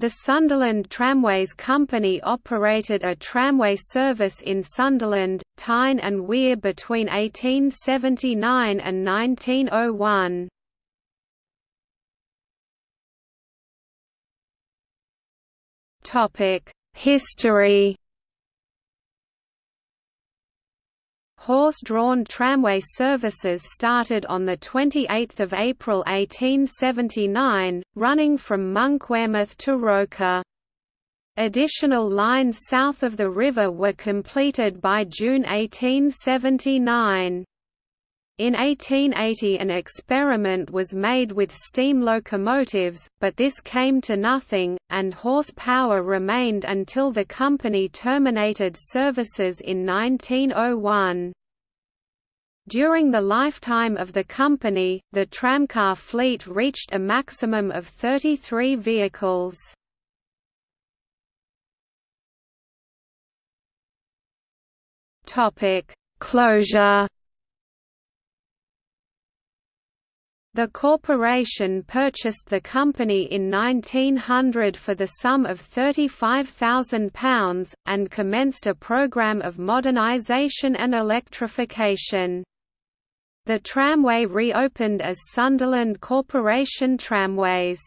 The Sunderland Tramways Company operated a tramway service in Sunderland, Tyne and Wear between 1879 and 1901. History Horse-drawn tramway services started on 28 April 1879, running from Monkwearmouth to Roker. Additional lines south of the river were completed by June 1879. In 1880 an experiment was made with steam locomotives, but this came to nothing, and horsepower remained until the company terminated services in 1901. During the lifetime of the company, the tramcar fleet reached a maximum of 33 vehicles. Closure The corporation purchased the company in 1900 for the sum of £35,000, and commenced a programme of modernisation and electrification. The tramway reopened as Sunderland Corporation Tramways.